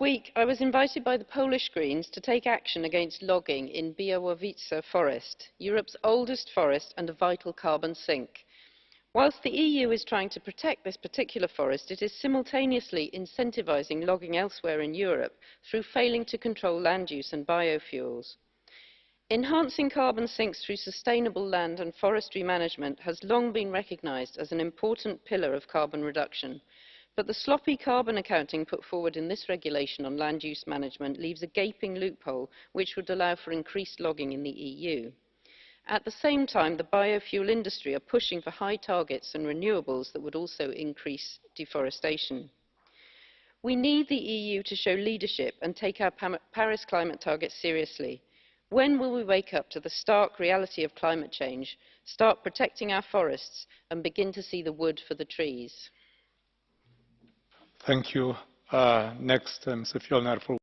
week, I was invited by the Polish Greens to take action against logging in Białowieża forest, Europe's oldest forest and a vital carbon sink. Whilst the EU is trying to protect this particular forest, it is simultaneously incentivising logging elsewhere in Europe through failing to control land use and biofuels. Enhancing carbon sinks through sustainable land and forestry management has long been recognised as an important pillar of carbon reduction, but the sloppy carbon accounting put forward in this regulation on land use management leaves a gaping loophole which would allow for increased logging in the EU. At the same time, the biofuel industry are pushing for high targets and renewables that would also increase deforestation. We need the EU to show leadership and take our Paris climate targets seriously. When will we wake up to the stark reality of climate change, start protecting our forests and begin to see the wood for the trees? Thank you. Uh, next, uh, Mr. Fjellner for